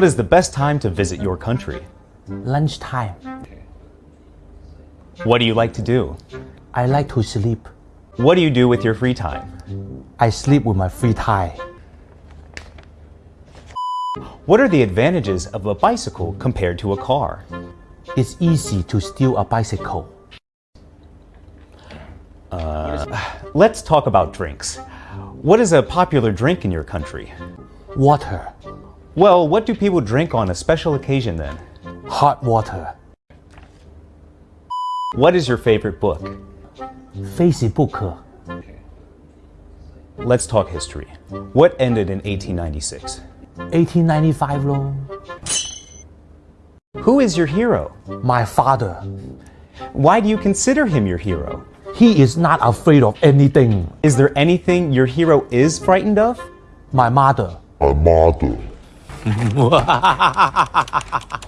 What is the best time to visit your country? Lunchtime. What do you like to do? I like to sleep. What do you do with your free time? I sleep with my free time. What are the advantages of a bicycle compared to a car? It's easy to steal a bicycle. Uh, let's talk about drinks. What is a popular drink in your country? Water. Well, what do people drink on a special occasion then? Hot water. What is your favorite book? Facebook. Let's talk history. What ended in 1896? 1895咯. Who is your hero? My father. Why do you consider him your hero? He is not afraid of anything. Is there anything your hero is frightened of? My mother. My mother. 哇。哈哈哈哈哈哈哈哈哈